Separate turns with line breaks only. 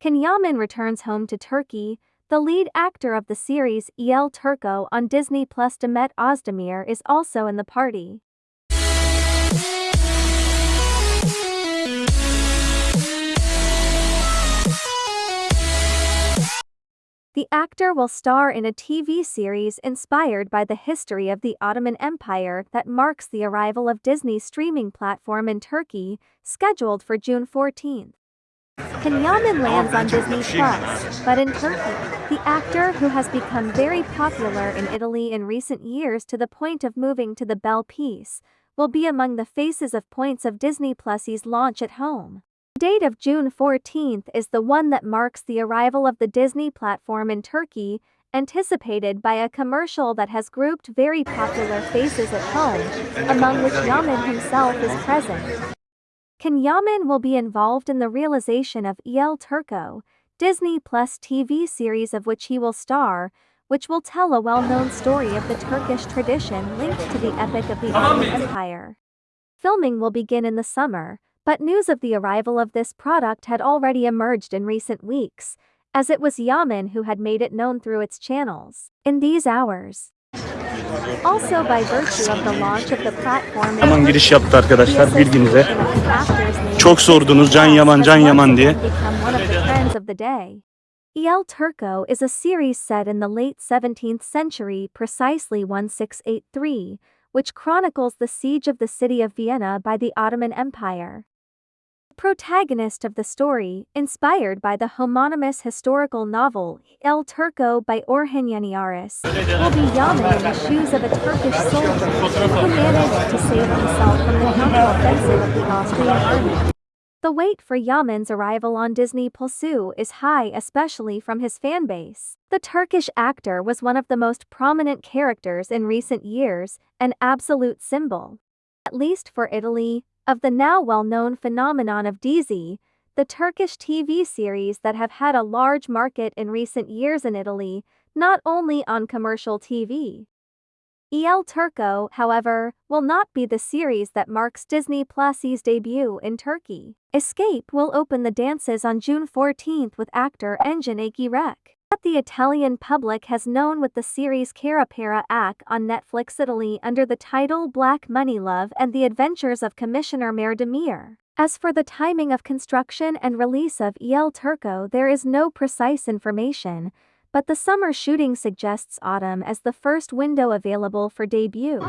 Can Yaman returns home to Turkey. The lead actor of the series, El Turco on Disney Plus Demet Özdemir is also in the party. The actor will star in a TV series inspired by the history of the Ottoman Empire that marks the arrival of Disney's streaming platform in Turkey, scheduled for June 14. Can Yaman lands on Disney Plus, but in Turkey. The actor, who has become very popular in Italy in recent years to the point of moving to the Bel Paese, will be among the faces of points of Disney Plus's launch at home The date of June 14th is the one that marks the arrival of the Disney platform in Turkey, anticipated by a commercial that has grouped very popular faces at home, among which Yaman himself is present. Can Yaman will be involved in the realization of El Turco, Disney Plus TV series of which he will star, which will tell a well-known story of the Turkish tradition linked to the epic of the Ottoman Empire. Filming will begin in the summer, but news of the arrival of this product had already emerged in recent weeks, as it was Yaman who had made it known through its channels. In these hours, also by virtue of the launch of the platform
Yaman giriş yaptı arkadaşlar bilginize. Çok sordunuz Can Yaman Can Yaman diye.
El Turco is a series set in the late 17th century precisely 1683, which chronicles the siege of the city of Vienna by the Ottoman Empire protagonist of the story, inspired by the homonymous historical novel El Turco by Orhan Yaniaris, will be Yaman in the shoes of a Turkish soldier who managed to save himself from the counter-offensive of the Austrian army. The wait for Yaman's arrival on Disney Plus is high especially from his fanbase. The Turkish actor was one of the most prominent characters in recent years, an absolute symbol. At least for Italy, of the now well-known phenomenon of Dizi, the Turkish TV series that have had a large market in recent years in Italy, not only on commercial TV. El Turco, however, will not be the series that marks Disney Plus's debut in Turkey. Escape will open the dances on June 14th with actor Engin Akyürek that the Italian public has known with the series Kara Para Aşk on Netflix Italy under the title Black Money Love and the Adventures of Commissioner Ömer Demir. As for the timing of construction and release of El Turco there is no precise information, but the summer shooting suggests autumn as the first window available for debut.